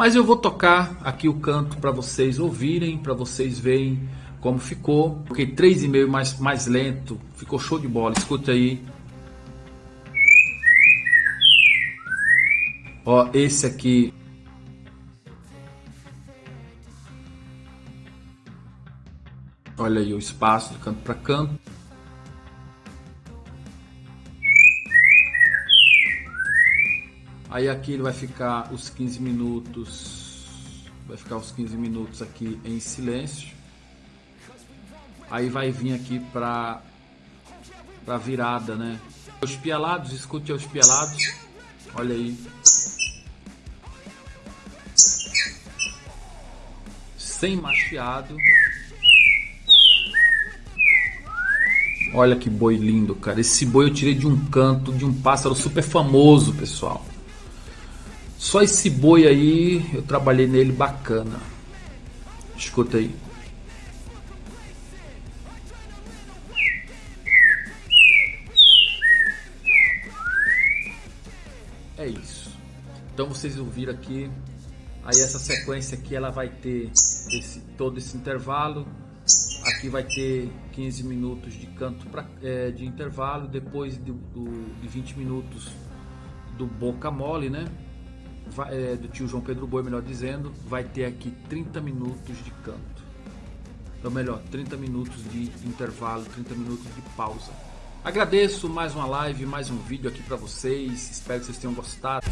Mas eu vou tocar aqui o canto para vocês ouvirem, para vocês verem como ficou. Coloquei 3,5 mais, mais lento, ficou show de bola, escute aí. Ó, esse aqui Olha aí o espaço de canto para canto. Aí aqui ele vai ficar os 15 minutos, vai ficar os 15 minutos aqui em silêncio. Aí vai vir aqui para para virada, né? Os pialados, escute os pialados. Olha aí. Sem machiado. Olha que boi lindo, cara. Esse boi eu tirei de um canto de um pássaro super famoso, pessoal. Só esse boi aí, eu trabalhei nele bacana. Escuta aí. É isso. Então vocês ouviram aqui. Aí essa sequência aqui ela vai ter esse, todo esse intervalo Aqui vai ter 15 minutos de canto pra, é, de intervalo, depois do, de 20 minutos do Boca Mole, né? Vai, é, do tio João Pedro Boi, melhor dizendo, vai ter aqui 30 minutos de canto. Ou melhor, 30 minutos de intervalo, 30 minutos de pausa. Agradeço mais uma live, mais um vídeo aqui para vocês. Espero que vocês tenham gostado.